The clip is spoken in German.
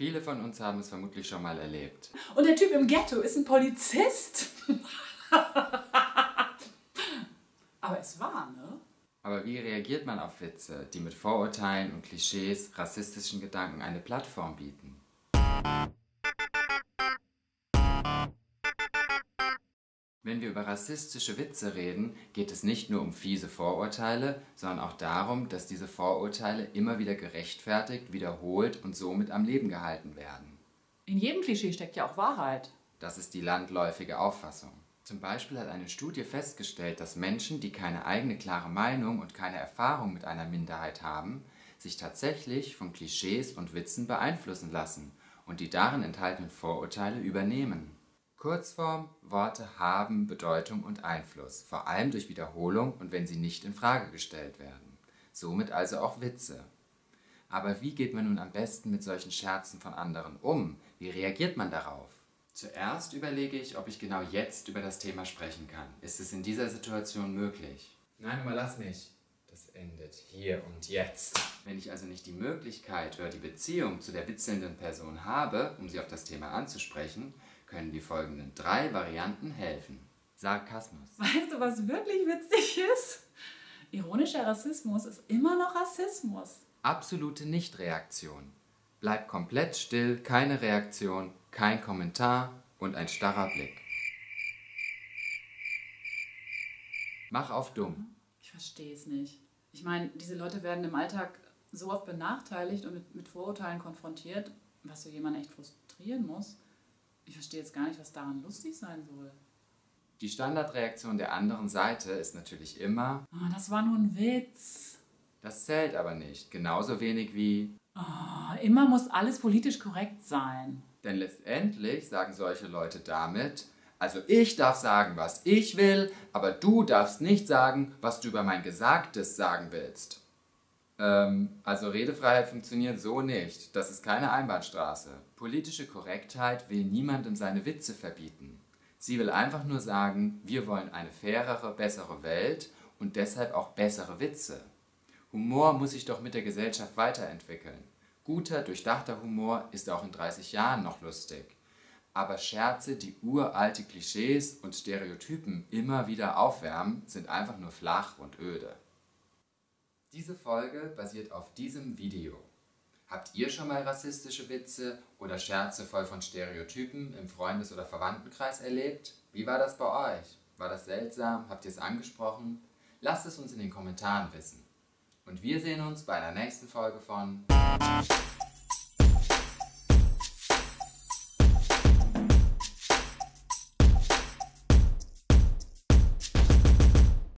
Viele von uns haben es vermutlich schon mal erlebt. Und der Typ im Ghetto ist ein Polizist. Aber es war, ne? Aber wie reagiert man auf Witze, die mit Vorurteilen und Klischees, rassistischen Gedanken eine Plattform bieten? Wenn wir über rassistische Witze reden, geht es nicht nur um fiese Vorurteile, sondern auch darum, dass diese Vorurteile immer wieder gerechtfertigt, wiederholt und somit am Leben gehalten werden. In jedem Klischee steckt ja auch Wahrheit. Das ist die landläufige Auffassung. Zum Beispiel hat eine Studie festgestellt, dass Menschen, die keine eigene klare Meinung und keine Erfahrung mit einer Minderheit haben, sich tatsächlich von Klischees und Witzen beeinflussen lassen und die darin enthaltenen Vorurteile übernehmen. Kurzform, Worte haben Bedeutung und Einfluss, vor allem durch Wiederholung und wenn sie nicht in Frage gestellt werden. Somit also auch Witze. Aber wie geht man nun am besten mit solchen Scherzen von anderen um? Wie reagiert man darauf? Zuerst überlege ich, ob ich genau jetzt über das Thema sprechen kann. Ist es in dieser Situation möglich? Nein, überlass mich. Das endet hier und jetzt. Wenn ich also nicht die Möglichkeit oder die Beziehung zu der witzelnden Person habe, um sie auf das Thema anzusprechen, können die folgenden drei Varianten helfen. Sarkasmus. Weißt du, was wirklich witzig ist? Ironischer Rassismus ist immer noch Rassismus. Absolute Nichtreaktion. Bleib komplett still, keine Reaktion, kein Kommentar und ein starrer Blick. Mach auf dumm. Ich verstehe es nicht. Ich meine, diese Leute werden im Alltag so oft benachteiligt und mit, mit Vorurteilen konfrontiert, was so jemanden echt frustrieren muss. Ich verstehe jetzt gar nicht, was daran lustig sein soll. Die Standardreaktion der anderen Seite ist natürlich immer, oh, das war nur ein Witz. Das zählt aber nicht, genauso wenig wie, oh, immer muss alles politisch korrekt sein. Denn letztendlich sagen solche Leute damit, also ich darf sagen, was ich will, aber du darfst nicht sagen, was du über mein Gesagtes sagen willst. Ähm, also Redefreiheit funktioniert so nicht. Das ist keine Einbahnstraße. Politische Korrektheit will niemandem seine Witze verbieten. Sie will einfach nur sagen, wir wollen eine fairere, bessere Welt und deshalb auch bessere Witze. Humor muss sich doch mit der Gesellschaft weiterentwickeln. Guter, durchdachter Humor ist auch in 30 Jahren noch lustig. Aber Scherze, die uralte Klischees und Stereotypen immer wieder aufwärmen, sind einfach nur flach und öde. Diese Folge basiert auf diesem Video. Habt ihr schon mal rassistische Witze oder Scherze voll von Stereotypen im Freundes- oder Verwandtenkreis erlebt? Wie war das bei euch? War das seltsam? Habt ihr es angesprochen? Lasst es uns in den Kommentaren wissen. Und wir sehen uns bei einer nächsten Folge von